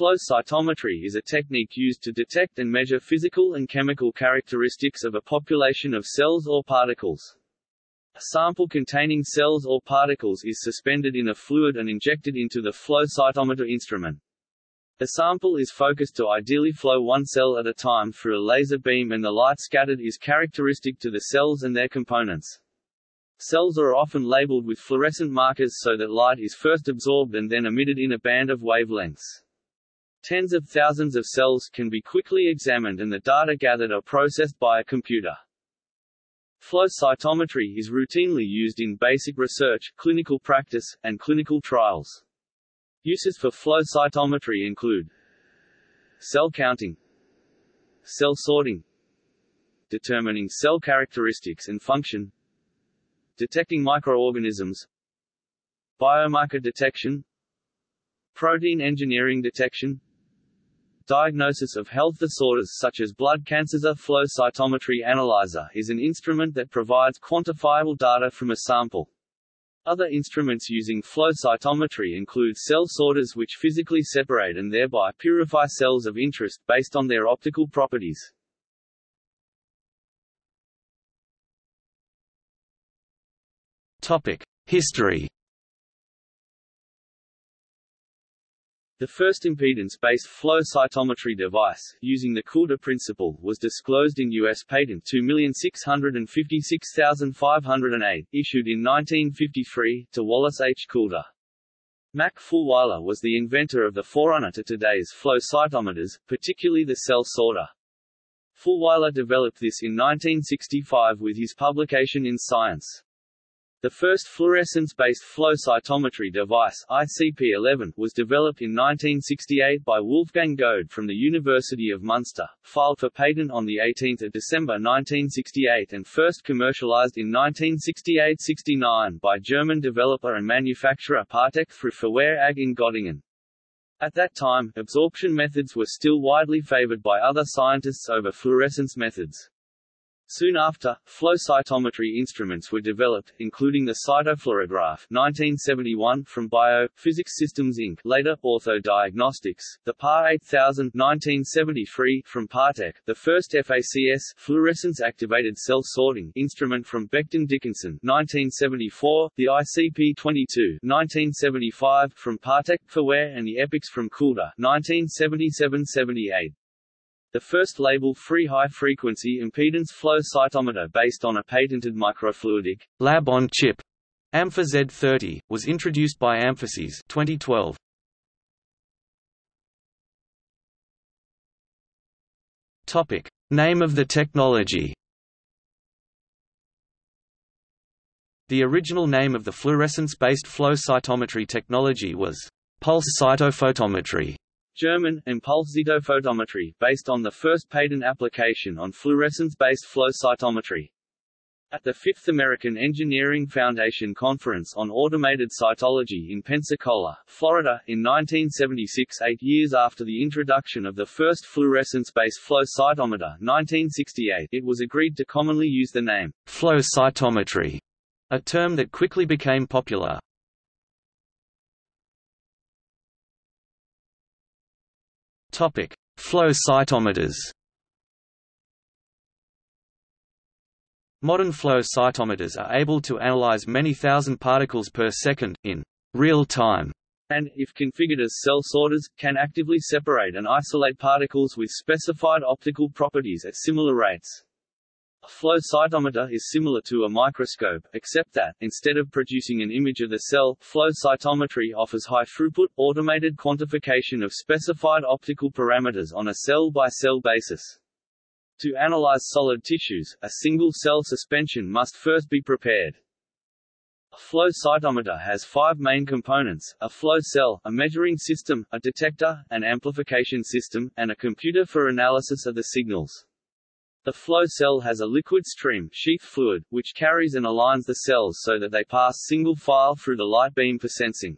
Flow cytometry is a technique used to detect and measure physical and chemical characteristics of a population of cells or particles. A sample containing cells or particles is suspended in a fluid and injected into the flow cytometer instrument. The sample is focused to ideally flow one cell at a time through a laser beam and the light scattered is characteristic to the cells and their components. Cells are often labeled with fluorescent markers so that light is first absorbed and then emitted in a band of wavelengths. Tens of thousands of cells can be quickly examined and the data gathered are processed by a computer. Flow cytometry is routinely used in basic research, clinical practice, and clinical trials. Uses for flow cytometry include cell counting, cell sorting, determining cell characteristics and function, detecting microorganisms, biomarker detection, protein engineering detection, diagnosis of health disorders such as blood cancers. A flow cytometry analyzer is an instrument that provides quantifiable data from a sample. Other instruments using flow cytometry include cell sorters which physically separate and thereby purify cells of interest, based on their optical properties. History. The first impedance-based flow cytometry device, using the Coulter principle, was disclosed in U.S. Patent 2656508, issued in 1953, to Wallace H. Coulter. Mack Fulwyler was the inventor of the forerunner to today's flow cytometers, particularly the cell sorter. Fulwyler developed this in 1965 with his publication in Science. The first fluorescence-based flow cytometry device ICP-11 was developed in 1968 by Wolfgang Göhde from the University of Munster, filed for patent on 18 December 1968 and first commercialized in 1968–69 by German developer and manufacturer Partec through Phywe AG in Göttingen. At that time, absorption methods were still widely favored by other scientists over fluorescence methods. Soon after, flow cytometry instruments were developed, including the cytofluorograph 1971 from Bio, Physics Systems Inc. later, Ortho Diagnostics, the PAR 8000 1973 from Partec, the first FACS fluorescence-activated cell sorting instrument from Becton Dickinson 1974, the ICP-22 1975 from Partec, Phywe and the EPICS from Coulter 1977-78. The first label-free high-frequency impedance flow cytometer based on a patented microfluidic lab-on-chip Ampha Z30 was introduced by Amphasys 2012. Topic: Name of the technology. The original name of the fluorescence-based flow cytometry technology was pulse cytophotometry. German, Impulszytophotometrie, based on the first patent application on fluorescence-based flow cytometry. At the Fifth American Engineering Foundation Conference on Automated Cytology in Pensacola, Florida, in 1976 eight years after the introduction of the first fluorescence-based flow cytometer 1968, it was agreed to commonly use the name flow cytometry, a term that quickly became popular. Topic: Flow cytometers. Modern flow cytometers are able to analyze many thousand particles per second, in real time, and, if configured as cell sorters, can actively separate and isolate particles with specified optical properties at similar rates. A flow cytometer is similar to a microscope, except that, instead of producing an image of the cell, flow cytometry offers high-throughput, automated quantification of specified optical parameters on a cell-by-cell -cell basis. To analyze solid tissues, a single-cell suspension must first be prepared. A flow cytometer has five main components, a flow cell, a measuring system, a detector, an amplification system, and a computer for analysis of the signals. The flow cell has a liquid stream sheath fluid, which carries and aligns the cells so that they pass single file through the light beam for sensing.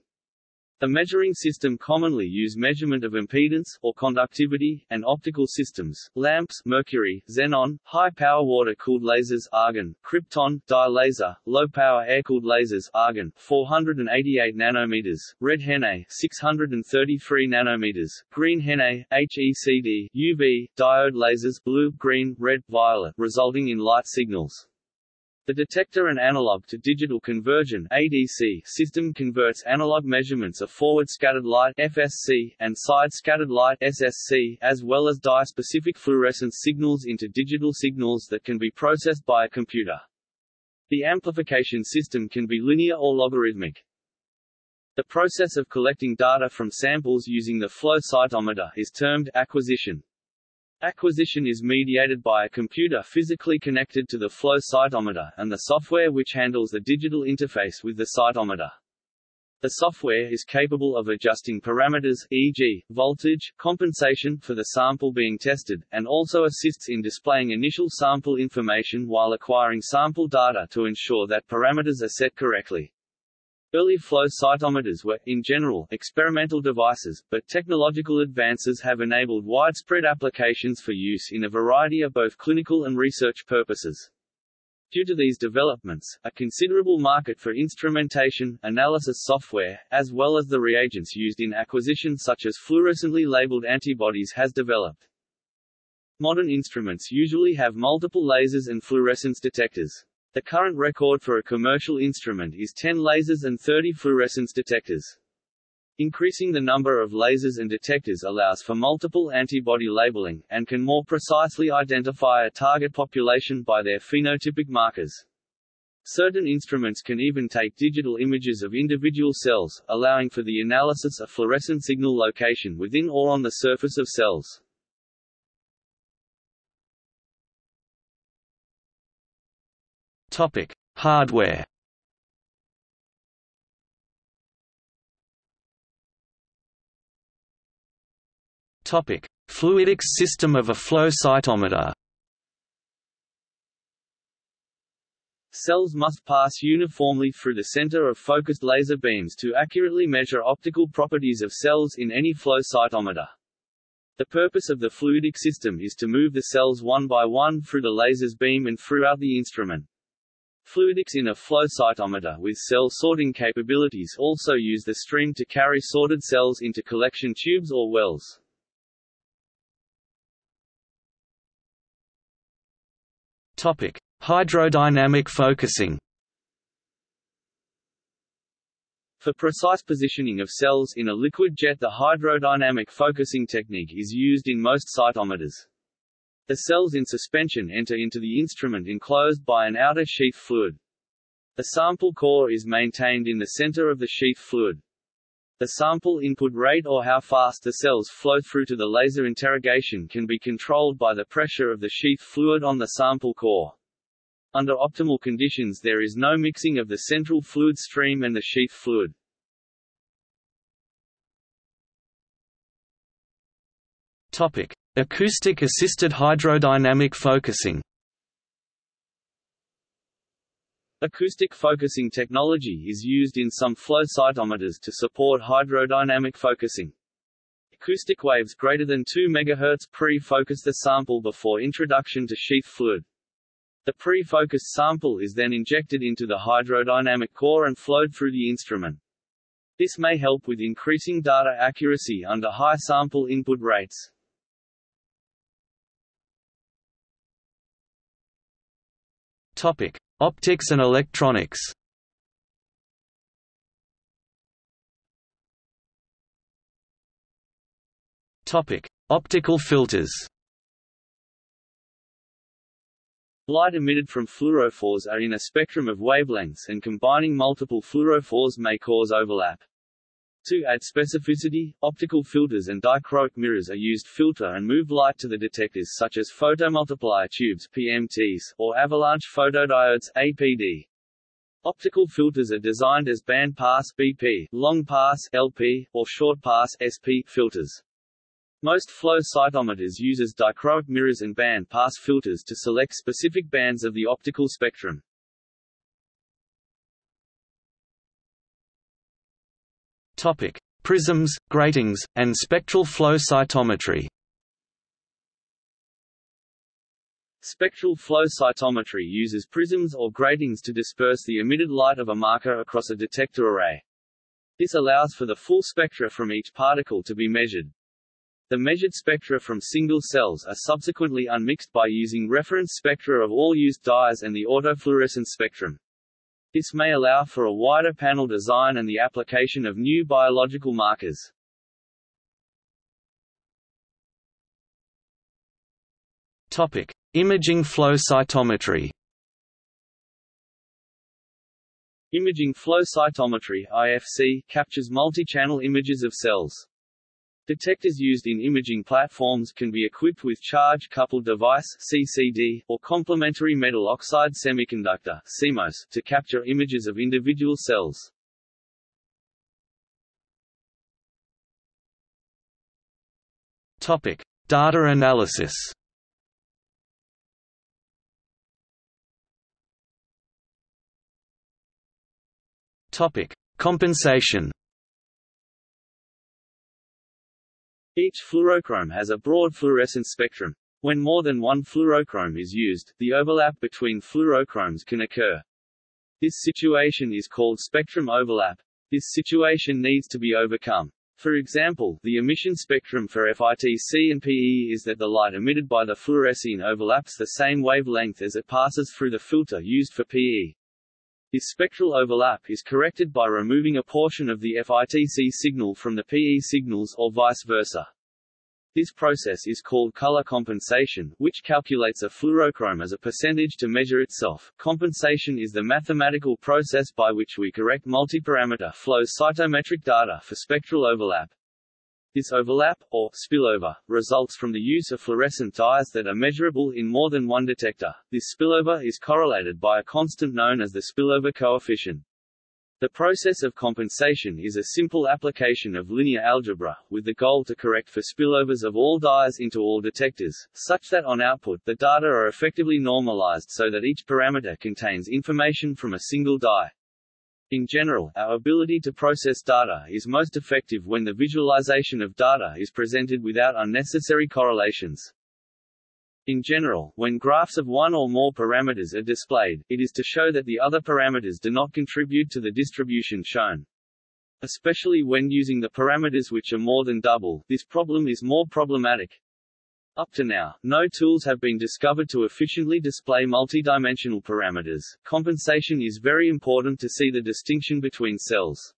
The measuring system commonly use measurement of impedance, or conductivity, and optical systems, lamps mercury, xenon, high-power water-cooled lasers argon, krypton, dye laser, low-power air-cooled lasers argon, 488 nanometers, red HeNe, 633 nanometers, green HeNe, HeCd, UV, diode lasers blue, green, red, violet, resulting in light signals. The detector and analog to digital conversion ADC system converts analog measurements of forward scattered light FSC and side scattered light SSC as well as dye-specific fluorescence signals into digital signals that can be processed by a computer. The amplification system can be linear or logarithmic. The process of collecting data from samples using the flow cytometer is termed acquisition. Acquisition is mediated by a computer physically connected to the flow cytometer and the software which handles the digital interface with the cytometer. The software is capable of adjusting parameters e.g., voltage, compensation for the sample being tested, and also assists in displaying initial sample information while acquiring sample data to ensure that parameters are set correctly. Early flow cytometers were, in general, experimental devices, but technological advances have enabled widespread applications for use in a variety of both clinical and research purposes. Due to these developments, a considerable market for instrumentation, analysis software, as well as the reagents used in acquisition such as fluorescently labeled antibodies has developed. Modern instruments usually have multiple lasers and fluorescence detectors. The current record for a commercial instrument is 10 lasers and 30 fluorescence detectors. Increasing the number of lasers and detectors allows for multiple antibody labeling, and can more precisely identify a target population by their phenotypic markers. Certain instruments can even take digital images of individual cells, allowing for the analysis of fluorescent signal location within or on the surface of cells. Topic: Hardware. Topic: Fluidics system of a flow cytometer. Cells must pass uniformly through the center of focused laser beams to accurately measure optical properties of cells in any flow cytometer. The purpose of the fluidic system is to move the cells one by one through the laser's beam and throughout the instrument. Fluidics in a flow cytometer with cell sorting capabilities also use the stream to carry sorted cells into collection tubes or wells. Topic: Hydrodynamic focusing. For precise positioning of cells in a liquid jet the hydrodynamic focusing technique is used in most cytometers. The cells in suspension enter into the instrument enclosed by an outer sheath fluid. The sample core is maintained in the center of the sheath fluid. The sample input rate or how fast the cells flow through to the laser interrogation can be controlled by the pressure of the sheath fluid on the sample core. Under optimal conditions there is no mixing of the central fluid stream and the sheath fluid. Topic: Acoustic-assisted hydrodynamic focusing Acoustic focusing technology is used in some flow cytometers to support hydrodynamic focusing. Acoustic waves greater than 2 MHz pre-focus the sample before introduction to sheath fluid. The pre-focused sample is then injected into the hydrodynamic core and flowed through the instrument. This may help with increasing data accuracy under high sample input rates. Topic: Optics and electronics. Topic: Optical filters. Light emitted from fluorophores are in a spectrum of wavelengths and combining multiple fluorophores may cause overlap. To add specificity, optical filters and dichroic mirrors are used filter and move light to the detectors such as photomultiplier tubes PMTs, or avalanche photodiodes APD. Optical filters are designed as band pass BP, long pass LP, or short pass SP filters. Most flow cytometers uses dichroic mirrors and band pass filters to select specific bands of the optical spectrum. Topic: prisms, gratings, and spectral flow cytometry. Spectral flow cytometry uses prisms or gratings to disperse the emitted light of a marker across a detector array. This allows for the full spectra from each particle to be measured. The measured spectra from single cells are subsequently unmixed by using reference spectra of all used dyes and the autofluorescence spectrum. This may allow for a wider panel design and the application of new biological markers. Topic: Imaging flow cytometry. Imaging flow cytometry (IFC) captures multi-channel images of cells. Detectors used in imaging platforms can be equipped with charge-coupled device (CCD) or complementary metal oxide semiconductor (CMOS) to capture images of individual cells. Topic: Data analysis. Topic: Compensation. Each fluorochrome has a broad fluorescence spectrum. When more than one fluorochrome is used, the overlap between fluorochromes can occur. This situation is called spectrum overlap. This situation needs to be overcome. For example, the emission spectrum for FITC and PE is that the light emitted by the fluorescein overlaps the same wavelength as it passes through the filter used for PE. This spectral overlap is corrected by removing a portion of the FITC signal from the PE signals or vice versa. This process is called color compensation, which calculates a fluorochrome as a percentage to measure itself. Compensation is the mathematical process by which we correct multiparameter flow cytometric data for spectral overlap. This overlap, or spillover, results from the use of fluorescent dyes that are measurable in more than one detector. This spillover is correlated by a constant known as the spillover coefficient. The process of compensation is a simple application of linear algebra, with the goal to correct for spillovers of all dyes into all detectors, such that on output the data are effectively normalized so that each parameter contains information from a single dye. In general, our ability to process data is most effective when the visualization of data is presented without unnecessary correlations. In general, when graphs of one or more parameters are displayed, it is to show that the other parameters do not contribute to the distribution shown. Especially when using the parameters which are more than double, this problem is more problematic. Up to now, no tools have been discovered to efficiently display multidimensional parameters. Compensation is very important to see the distinction between cells.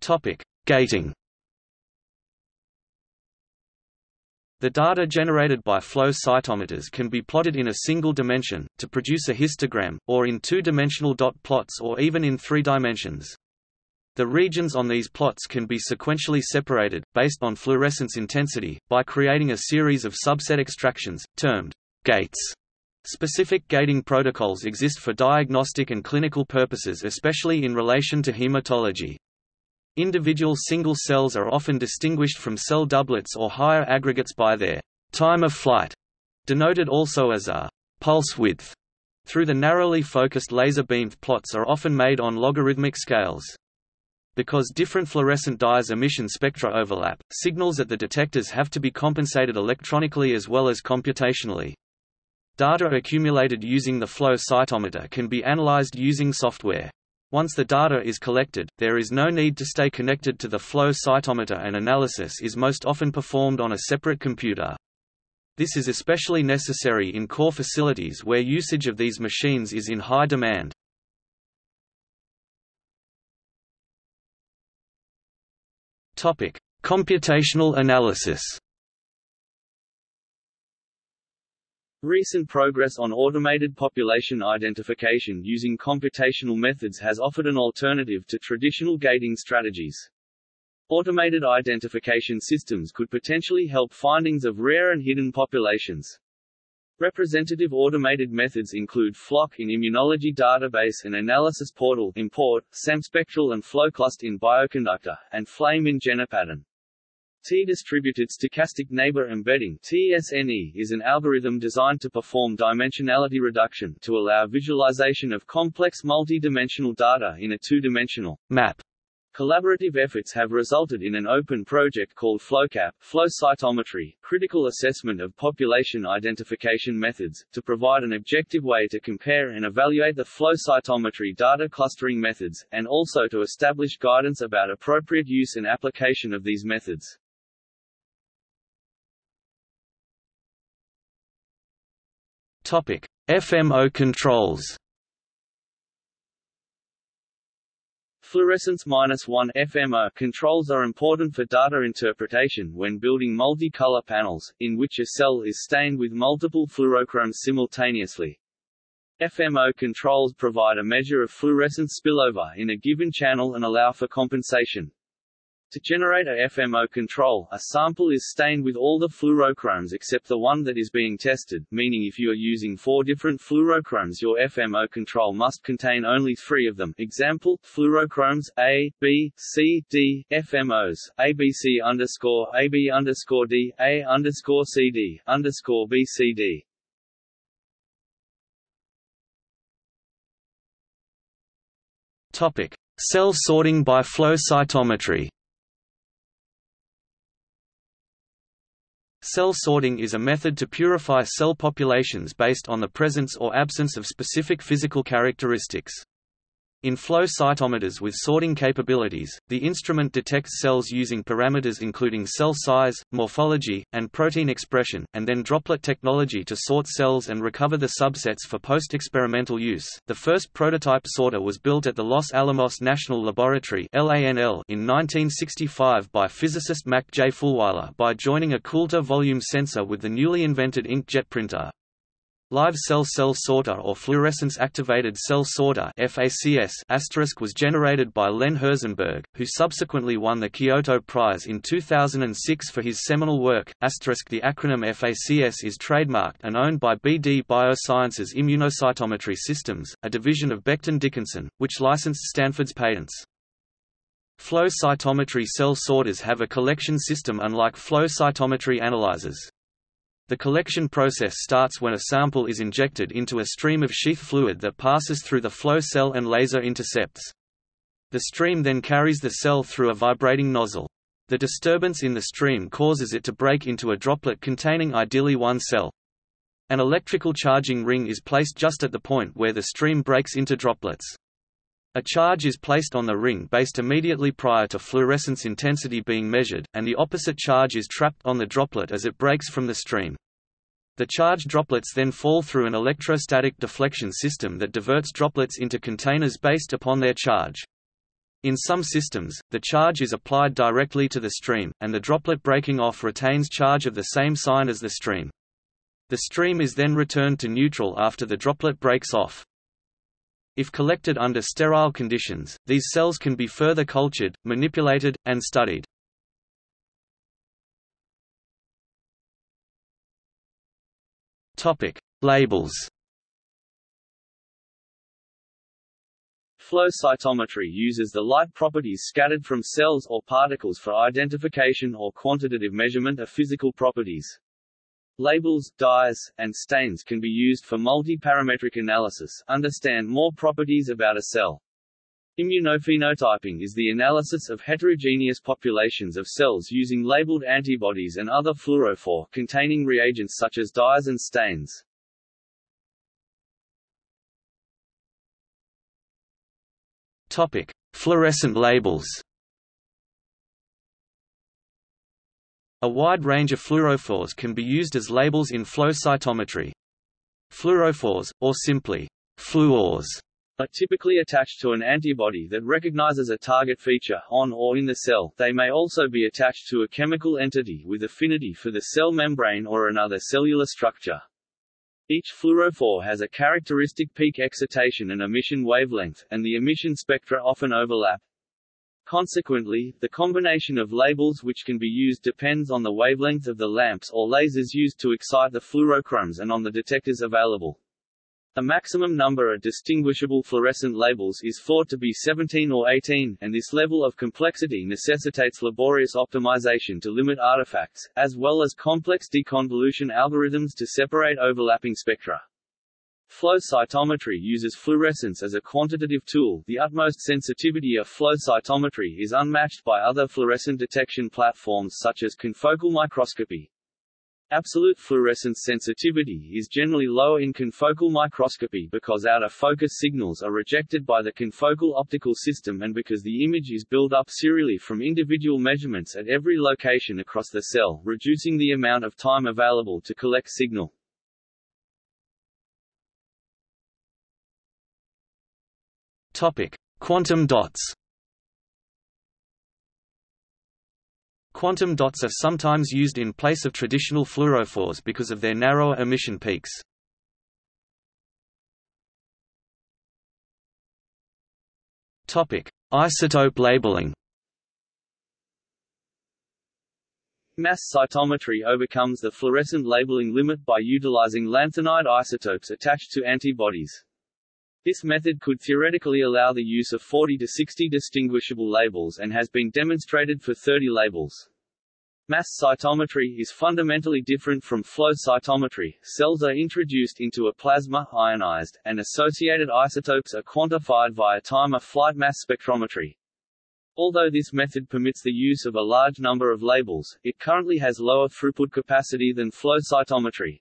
Topic: Gating. The data generated by flow cytometers can be plotted in a single dimension, to produce a histogram, or in two-dimensional dot plots or even in three dimensions. The regions on these plots can be sequentially separated, based on fluorescence intensity, by creating a series of subset extractions, termed gates. Specific gating protocols exist for diagnostic and clinical purposes especially in relation to hematology. Individual single cells are often distinguished from cell doublets or higher aggregates by their time of flight, denoted also as a pulse width. Through the narrowly focused laser-beamed plots are often made on logarithmic scales. Because different fluorescent dyes emission spectra overlap, signals at the detectors have to be compensated electronically as well as computationally. Data accumulated using the flow cytometer can be analyzed using software. Once the data is collected, there is no need to stay connected to the flow cytometer and analysis is most often performed on a separate computer. This is especially necessary in core facilities where usage of these machines is in high demand. Topic: Computational analysis. Recent progress on automated population identification using computational methods has offered an alternative to traditional gating strategies. Automated identification systems could potentially help findings of rare and hidden populations. Representative automated methods include Flock in Immunology Database and Analysis Portal ImmPort, SamSPECTRAL and FlowClust in Bioconductor, and Flame in GenePattern. T-distributed stochastic neighbor embedding TSNE is an algorithm designed to perform dimensionality reduction to allow visualization of complex multi-dimensional data in a two-dimensional map. Collaborative efforts have resulted in an open project called FlowCap, flow cytometry, critical assessment of population identification methods, to provide an objective way to compare and evaluate the flow cytometry data clustering methods, and also to establish guidance about appropriate use and application of these methods. Topic: FMO controls. Fluorescence-1 FMO controls are important for data interpretation when building multi-color panels, in which a cell is stained with multiple fluorochromes simultaneously. FMO controls provide a measure of fluorescence spillover in a given channel and allow for compensation. To generate a FMO control, a sample is stained with all the fluorochromes except the one that is being tested, meaning if you are using four different fluorochromes your FMO control must contain only three of them example, fluorochromes A, B, C, D, FMOs, ABC underscore AB underscore D, A underscore CD, underscore BCD. Topic. Cell sorting by flow cytometry Cell sorting is a method to purify cell populations based on the presence or absence of specific physical characteristics. In flow cytometers with sorting capabilities, the instrument detects cells using parameters including cell size, morphology, and protein expression, and then droplet technology to sort cells and recover the subsets for post-experimental use. The first prototype sorter was built at the Los Alamos National Laboratory in 1965 by physicist Mack J. Fulwyler by joining a Coulter volume sensor with the newly invented inkjet printer. Live cell cell sorter or fluorescence-activated cell sorter FACS was generated by Len Herzenberg, who subsequently won the Kyoto Prize in 2006 for his seminal work. The acronym FACS is trademarked and owned by BD Biosciences Immunocytometry Systems, a division of Becton Dickinson, which licensed Stanford's patents. Flow cytometry cell sorters have a collection system unlike flow cytometry analyzers. The collection process starts when a sample is injected into a stream of sheath fluid that passes through the flow cell and laser intercepts. The stream then carries the cell through a vibrating nozzle. The disturbance in the stream causes it to break into a droplet containing ideally one cell. An electrical charging ring is placed just at the point where the stream breaks into droplets. A charge is placed on the ring based immediately prior to fluorescence intensity being measured, and the opposite charge is trapped on the droplet as it breaks from the stream. The charged droplets then fall through an electrostatic deflection system that diverts droplets into containers based upon their charge. In some systems, the charge is applied directly to the stream, and the droplet breaking off retains charge of the same sign as the stream. The stream is then returned to neutral after the droplet breaks off. If collected under sterile conditions, these cells can be further cultured, manipulated, and studied. Topic: Labels. Flow cytometry uses the light properties scattered from cells or particles for identification or quantitative measurement of physical properties. Labels, dyes, and stains can be used for multi-parametric analysis, understand more properties about a cell. Immunophenotyping is the analysis of heterogeneous populations of cells using labeled antibodies and other fluorophore-containing reagents such as dyes and stains. Topic: Fluorescent labels. A wide range of fluorophores can be used as labels in flow cytometry. Fluorophores, or simply fluors, are typically attached to an antibody that recognizes a target feature on or in the cell. They may also be attached to a chemical entity with affinity for the cell membrane or another cellular structure. Each fluorophore has a characteristic peak excitation and emission wavelength, and the emission spectra often overlap. Consequently, the combination of labels which can be used depends on the wavelength of the lamps or lasers used to excite the fluorochromes and on the detectors available. A maximum number of distinguishable fluorescent labels is thought to be 17 or 18, and this level of complexity necessitates laborious optimization to limit artifacts, as well as complex deconvolution algorithms to separate overlapping spectra. Flow cytometry uses fluorescence as a quantitative tool. The utmost sensitivity of flow cytometry is unmatched by other fluorescent detection platforms such as confocal microscopy. Absolute fluorescence sensitivity is generally lower in confocal microscopy because out-of-focus signals are rejected by the confocal optical system and because the image is built up serially from individual measurements at every location across the cell, reducing the amount of time available to collect signal. Topic: Quantum dots. Quantum dots are sometimes used in place of traditional fluorophores because of their narrower emission peaks. Topic: Isotope labeling. Mass cytometry overcomes the fluorescent labeling limit by utilizing lanthanide isotopes attached to antibodies. This method could theoretically allow the use of 40 to 60 distinguishable labels and has been demonstrated for 30 labels. Mass cytometry is fundamentally different from flow cytometry. Cells are introduced into a plasma, ionized, and associated isotopes are quantified via time-of-flight mass spectrometry. Although this method permits the use of a large number of labels, it currently has lower throughput capacity than flow cytometry.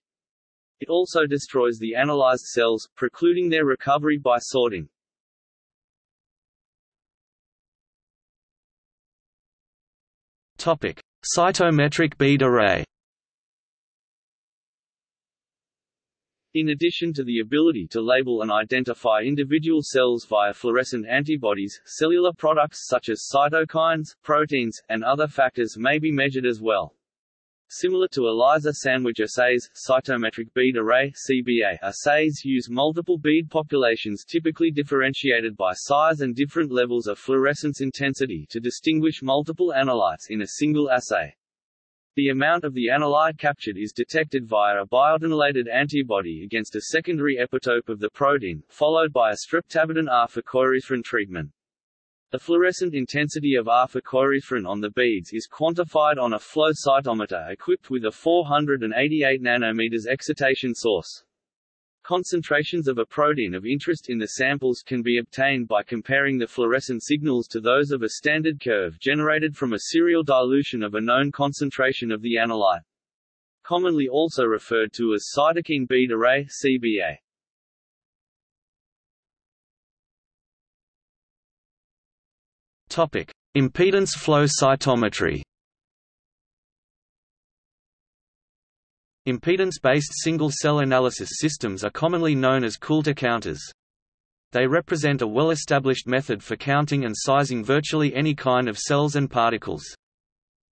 It also destroys the analyzed cells, precluding their recovery by sorting. Topic: Cytometric bead array. In addition to the ability to label and identify individual cells via fluorescent antibodies, cellular products such as cytokines, proteins, and other factors may be measured as well. Similar to ELISA sandwich assays, cytometric bead array CBA assays use multiple bead populations typically differentiated by size and different levels of fluorescence intensity to distinguish multiple analytes in a single assay. The amount of the analyte captured is detected via a biotinylated antibody against a secondary epitope of the protein, followed by a streptavidin R-for treatment. The fluorescent intensity of R-phycoerythrin on the beads is quantified on a flow cytometer equipped with a 488 nanometers excitation source. Concentrations of a protein of interest in the samples can be obtained by comparing the fluorescent signals to those of a standard curve generated from a serial dilution of a known concentration of the analyte. Commonly also referred to as cytokine bead array CBA. Topic: Impedance flow cytometry. Impedance-based single-cell analysis systems are commonly known as Coulter counters. They represent a well-established method for counting and sizing virtually any kind of cells and particles.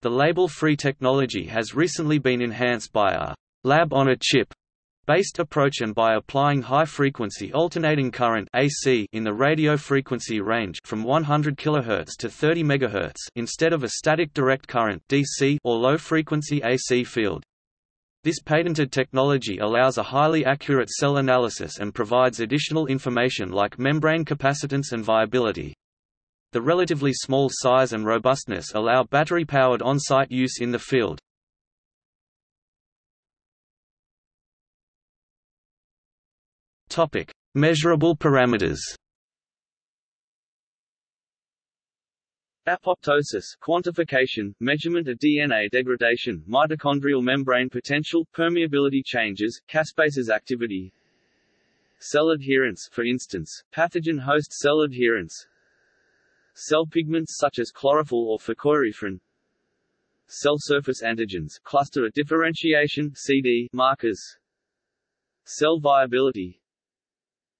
The label-free technology has recently been enhanced by a lab-on-a-chip based approach and by applying high-frequency alternating current AC in the radio frequency range from 100 kHz to 30 MHz instead of a static direct current DC or low-frequency AC field. This patented technology allows a highly accurate cell analysis and provides additional information like membrane capacitance and viability. The relatively small size and robustness allow battery-powered on-site use in the field. Topic: Measurable parameters. Apoptosis quantification, measurement of DNA degradation, mitochondrial membrane potential, permeability changes, caspases activity, cell adherence for instance, pathogen host cell adherence, cell pigments such as chlorophyll or phycoerythrin, cell surface antigens, cluster differentiation CD markers, cell viability,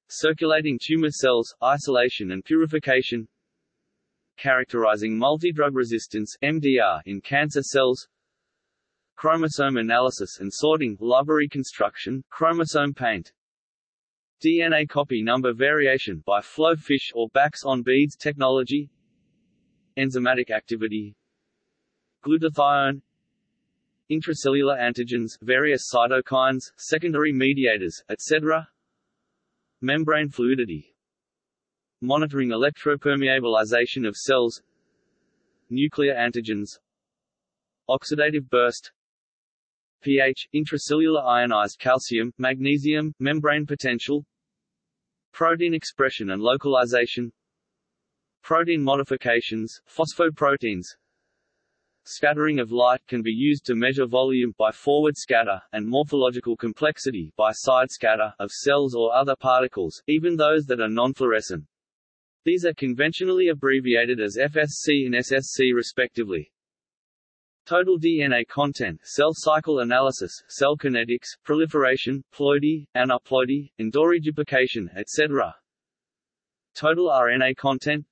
circulating tumor cells, isolation and purification. Characterizing multidrug resistance MDR in cancer cells. Chromosome analysis and sorting library construction chromosome paint. DNA copy number variation by flow fish or BACs on beads technology. Enzymatic activity. Glutathione. Intracellular antigens various cytokines secondary mediators etc Membrane fluidity. Monitoring electropermeabilization of cells. Nuclear antigens. Oxidative burst. pH, intracellular ionized calcium, magnesium, membrane potential. Protein expression and localization. Protein modifications, phosphoproteins Scattering of light can be used to measure volume by forward scatter, and morphological complexity by side scatter, of cells or other particles, even those that are non-fluorescent. These are conventionally abbreviated as FSC and SSC respectively. Total DNA content, cell cycle analysis, cell kinetics, proliferation, ploidy, aneuploidy, endoreduplication, etc. Total RNA content,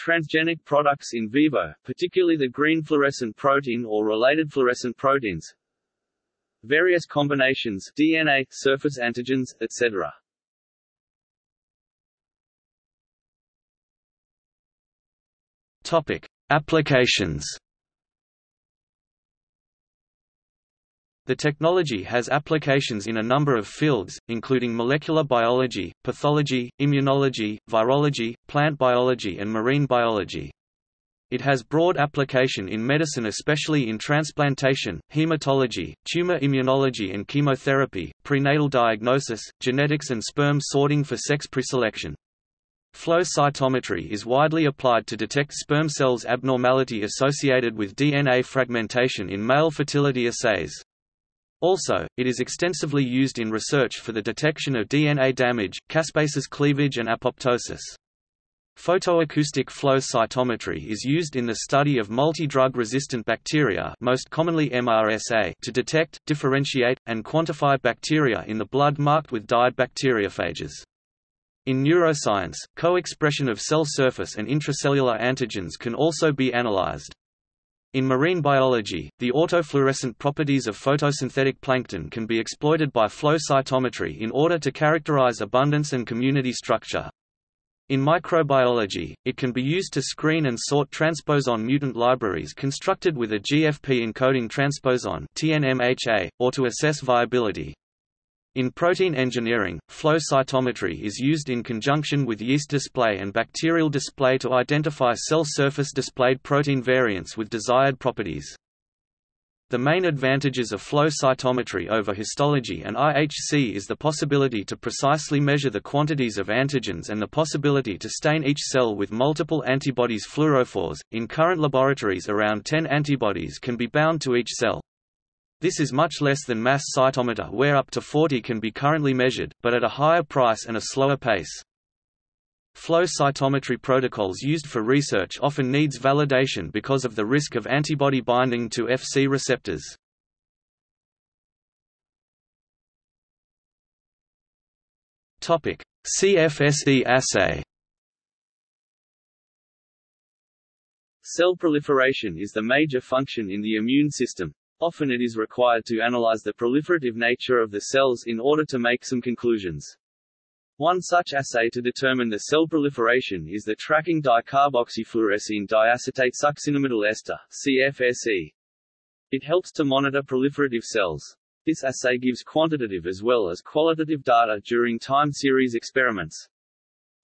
Transgenic products in vivo, particularly the green fluorescent protein or related fluorescent proteins. Various combinations DNA, surface antigens, etc. Topic: Applications The technology has applications in a number of fields, including molecular biology, pathology, immunology, virology, plant biology and marine biology. It has broad application in medicine especially in transplantation, hematology, tumor immunology and chemotherapy, prenatal diagnosis, genetics and sperm sorting for sex preselection. Flow cytometry is widely applied to detect sperm cells abnormality associated with DNA fragmentation in male fertility assays. Also, it is extensively used in research for the detection of DNA damage, caspases cleavage and apoptosis. Photoacoustic flow cytometry is used in the study of multi-drug resistant bacteria most commonly MRSA to detect, differentiate, and quantify bacteria in the blood marked with dyed bacteriophages. In neuroscience, co-expression of cell surface and intracellular antigens can also be analyzed. In marine biology, the autofluorescent properties of photosynthetic plankton can be exploited by flow cytometry in order to characterize abundance and community structure. In microbiology, it can be used to screen and sort transposon mutant libraries constructed with a GFP encoding transposon TNMHA, or to assess viability. In protein engineering, flow cytometry is used in conjunction with yeast display and bacterial display to identify cell surface displayed protein variants with desired properties. The main advantages of flow cytometry over histology and IHC is the possibility to precisely measure the quantities of antigens and the possibility to stain each cell with multiple antibodies fluorophores. In current laboratories around 10 antibodies can be bound to each cell. This is much less than mass cytometer where up to 40 can be currently measured, but at a higher price and a slower pace. Flow cytometry protocols used for research often needs validation because of the risk of antibody binding to Fc receptors. Topic: CFSE assay. Cell proliferation is the major function in the immune system. Often it is required to analyze the proliferative nature of the cells in order to make some conclusions. One such assay to determine the cell proliferation is the tracking dicarboxyfluorescein diacetate succinimidyl ester CFSE. It helps to monitor proliferative cells. This assay gives quantitative as well as qualitative data during time series experiments.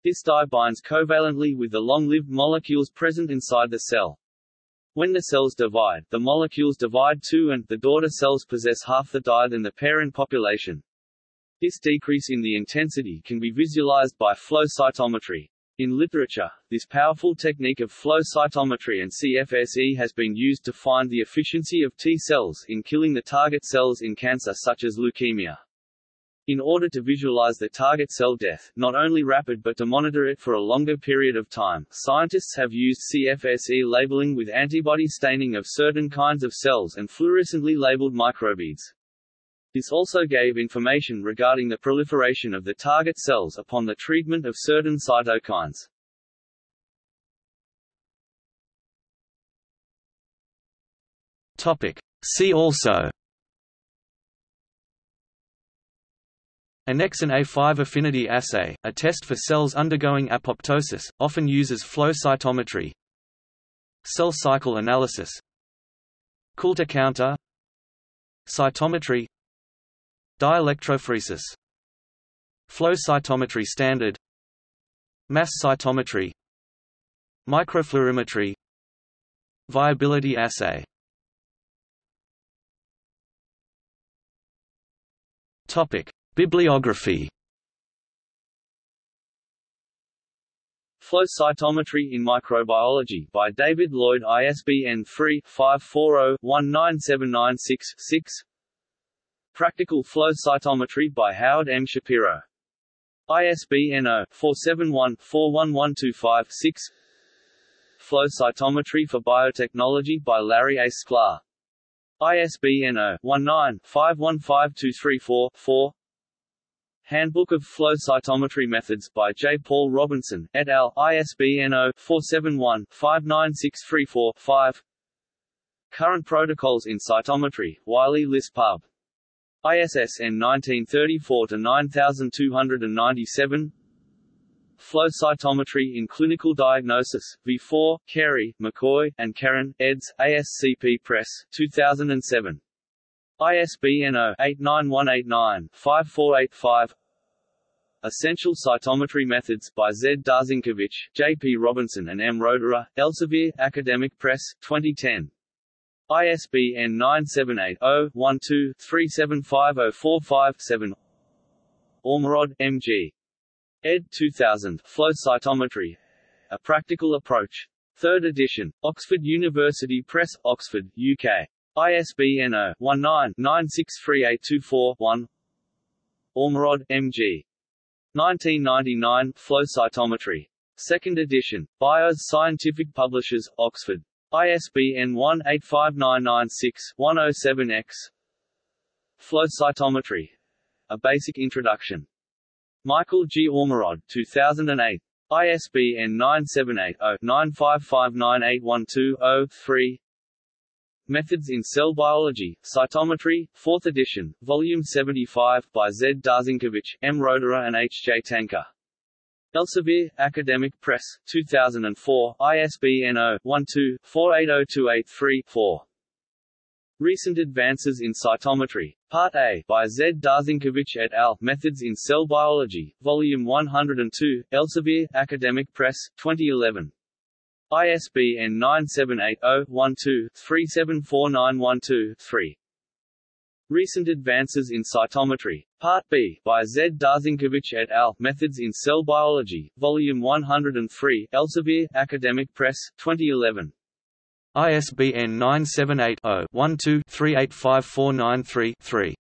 This dye binds covalently with the long-lived molecules present inside the cell. When the cells divide, the molecules divide too and the daughter cells possess half the dye than the parent population. This decrease in the intensity can be visualized by flow cytometry. In literature, this powerful technique of flow cytometry and CFSE has been used to find the efficiency of T cells in killing the target cells in cancer such as leukemia. In order to visualize the target cell death, not only rapid but to monitor it for a longer period of time, scientists have used CFSE labeling with antibody staining of certain kinds of cells and fluorescently labeled microbeads. This also gave information regarding the proliferation of the target cells upon the treatment of certain cytokines. Topic. See also Annexin A5 affinity assay, a test for cells undergoing apoptosis, often uses flow cytometry. Cell cycle analysis. Coulter counter. Cytometry. Dielectrophoresis. Flow cytometry standard. Mass cytometry. Microfluorimetry. Viability assay. Topic: Bibliography. Flow cytometry in microbiology by David Lloyd ISBN 3-540-19796-6 Practical flow cytometry by Howard M. Shapiro. ISBN 0-471-41125-6 Flow cytometry for biotechnology by Larry A. Sklar. ISBN 0-19-515234-4 Handbook of Flow Cytometry Methods by J. Paul Robinson, et al., ISBN 0-471-59634-5 Current Protocols in Cytometry, Wiley Liss Pub. ISSN 1934-9297 Flow cytometry in clinical diagnosis, V4, Carey, McCoy, and Keren, eds. ASCP Press, 2007. ISBN 0-89189-5485 Essential Cytometry Methods by Z. Darzynkiewicz, J. P. Robinson and M. Roederer, Elsevier, Academic Press, 2010. ISBN 978-0-12-375045-7 Ormerod, M. G. ed. 2000, Flow Cytometry. A Practical Approach. 3rd edition. Oxford University Press, Oxford, UK. ISBN 0-19-963824-1 Ormerod, M.G. 1999, Flow Cytometry. 2nd edition. Bios Scientific Publishers, Oxford. ISBN 1-85996-107-X Flow Cytometry. A Basic Introduction. Michael G. Ormerod, 2008. ISBN 978-0-9559812-0-3 Methods in Cell Biology, Cytometry, 4th edition, Volume 75, by Z. Darzynkiewicz, M. Roederer and H. J. Tanke. Elsevier, Academic Press, 2004, ISBN 0-12-480283-4. Recent Advances in Cytometry, Part A, by Z. Darzynkiewicz et al., Methods in Cell Biology, Volume 102, Elsevier, Academic Press, 2011. ISBN 978-0-12-374912-3. Recent Advances in Cytometry, Part B, by Z. Darzynkiewicz et al., Methods in Cell Biology, Volume 103, Elsevier, Academic Press, 2011. ISBN 978 0 12 385493 3